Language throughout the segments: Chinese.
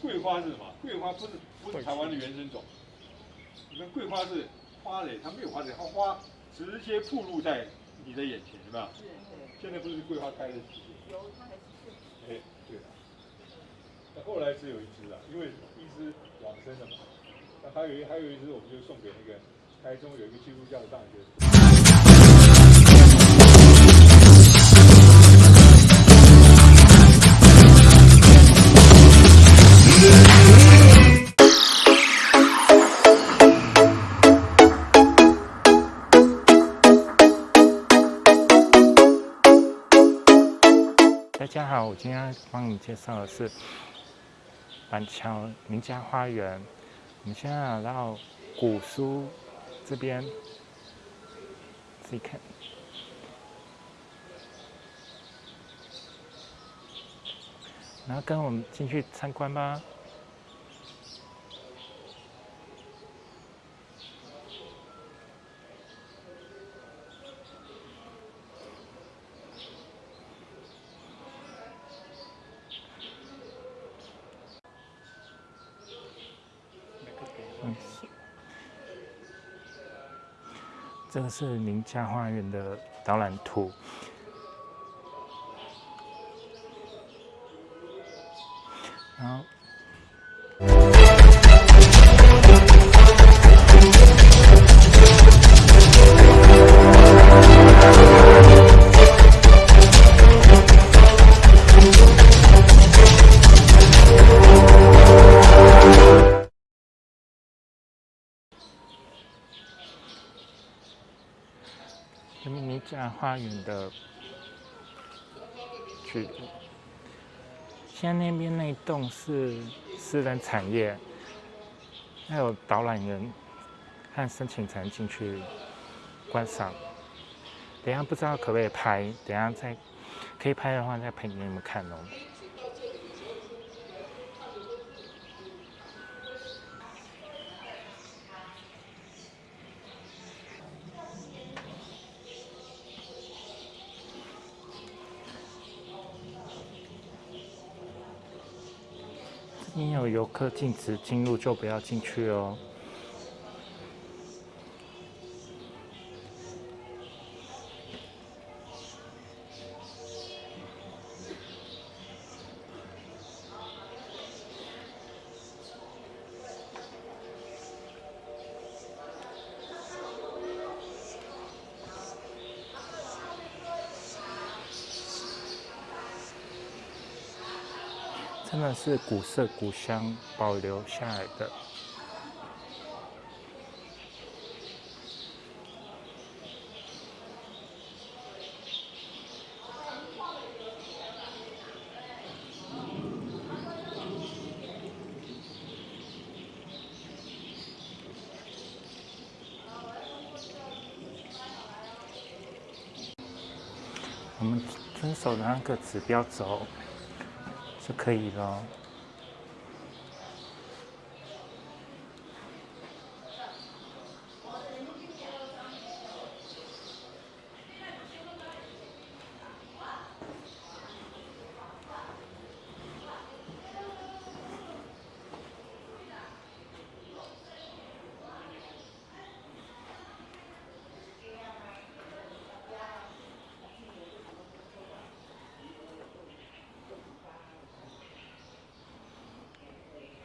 桂花是什么？桂花不是不是台湾的原生种。你看桂花是花蕾，它没有花蕾，它花直接暴露在你的眼前，有没有？现在不是桂花开的季节。有，它还是。哎，对了。那后来只有一只啊，因为一只往生了嘛。那还有一还有一只，我们就送给那个台中有一个基督教的大学。大家好，我今天帮你介绍的是板桥名家花园。我们现在来到古书这边，自己看。然后跟我们进去参观吧。这个是名家花园的导览图。然后，家花园的去。现在那边那栋是私人产业，还有导览员和申请才能进去观赏。等下不知道可不可以拍，等下再可以拍的话再拍给你们看哦。你有游客禁止进入，就不要进去哦。真的是古色古香保留下来的。我们遵守的那个指标走。就可以了。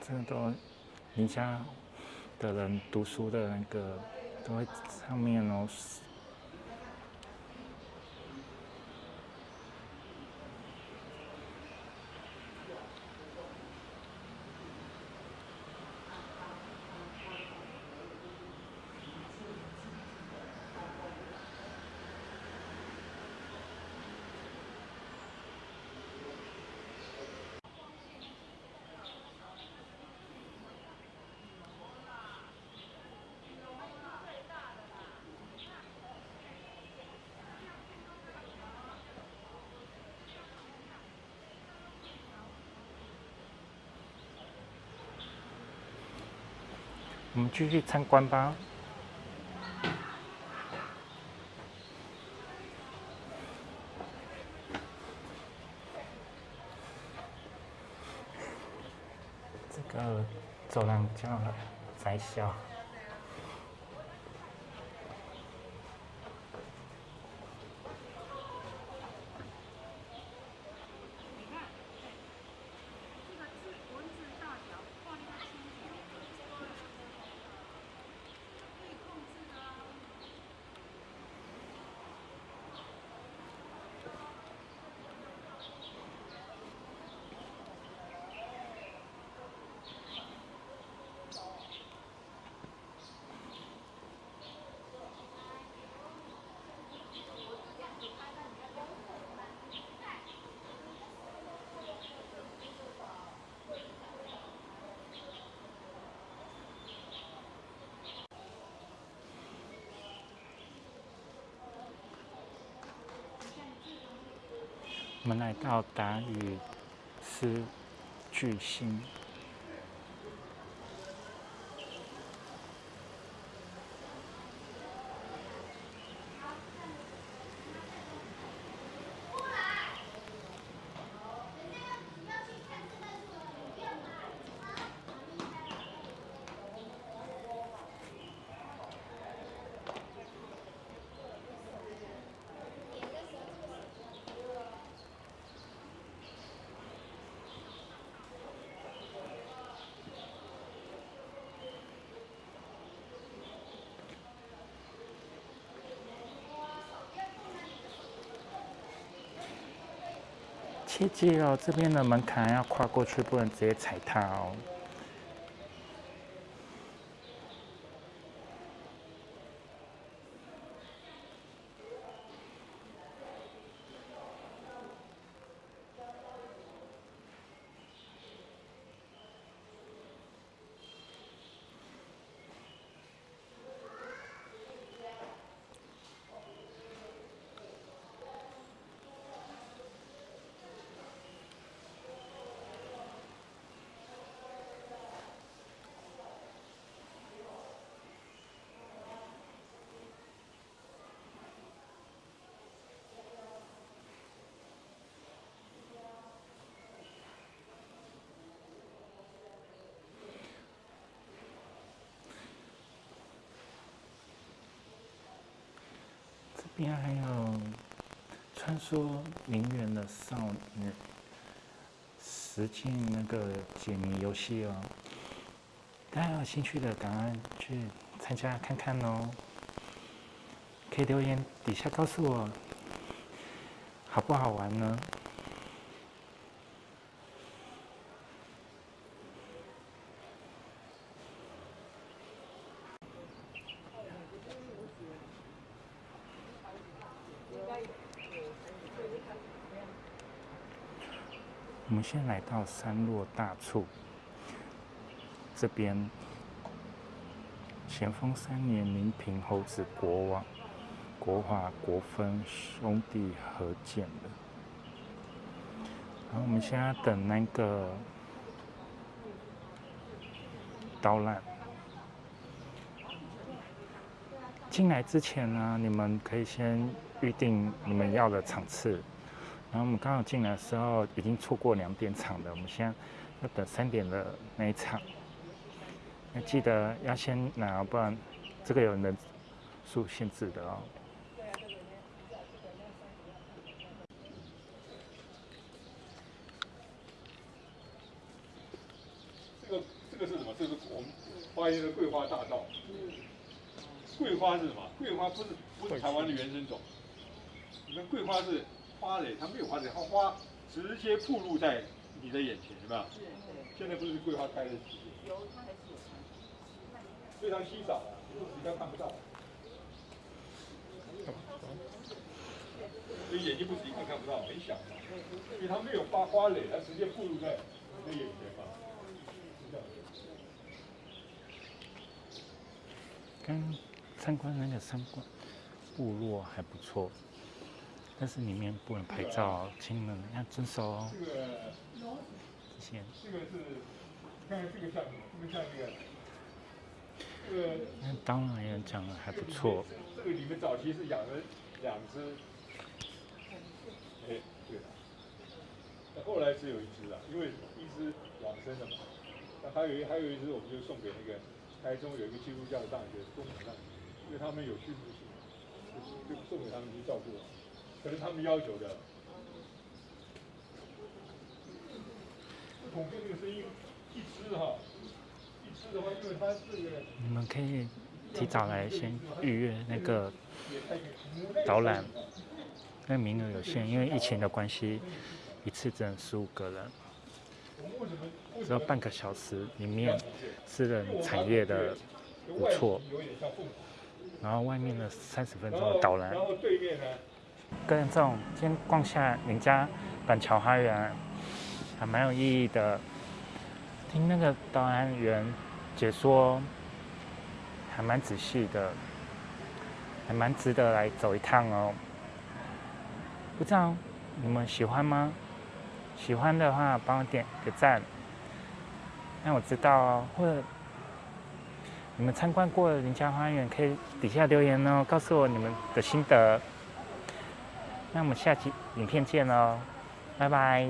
这个都，你家的人读书的那个都会上面哦。我们继续参观吧。这个走廊叫窄小。我们来到达语斯巨星。切记哦，这边的门槛要跨过去，不能直接踩踏哦。边还有穿梭名媛的少女，实践那个解谜游戏哦。大家有兴趣的，赶快去参加看看哦。可以留言底下告诉我，好不好玩呢？我们先来到山落大处这边，咸丰三年，临平侯子国王国华国分兄弟合建的。然后我们现在等那个导览。进来之前呢，你们可以先预定你们要的场次。然后我们刚好进来的时候，已经错过两点场的，我们现在要等三点的那一场。要记得要先拿，不然这个有人数限制的哦。这个这个是什么？这是我们花园的桂花大道。桂花是什么？桂花不是不是台湾的原生种。你看桂花是。花蕾，它没有花蕾，它花直接暴露在你的眼前，有没有？是。现在不是桂花开的季节。有，它还是有非常稀少，比较看不到。所以眼睛不是一看看不到，很小嘛。所以它没有花花蕾，它直接暴露在你的眼前嘛。刚参观那个参观部落还不错。但是里面不能拍照，请你们要遵守哦。这个，这些。这个是，看看这个像什么？这个像那个，这个。那当然也讲的还不错。这个你们早期是养了两只，哎，对。那后来只有一只了，因为一只往生了嘛。那还有一还有一只，我们就送给那个台中有一个基督教的大学东海大学，因为他们有训练性，就就送给他们去照顾，可是他们要求的。统计这个声音，一支哈，一支的，你们可以提早来先预约那个导览，那名额有限，因为疫情的关系，一次只能十五个人。只要半个小时里面，私人产业的不错，然后外面的三十分钟的导览，跟这种先逛下林家板桥花园，还蛮有意义的。听那个导览员解说，还蛮仔细的，还蛮值得来走一趟哦。不知道你们喜欢吗？喜欢的话，帮我点个赞，让我知道哦。或者你们参观过林家花园，可以底下留言哦，告诉我你们的心得。那我们下期影片见喽，拜拜。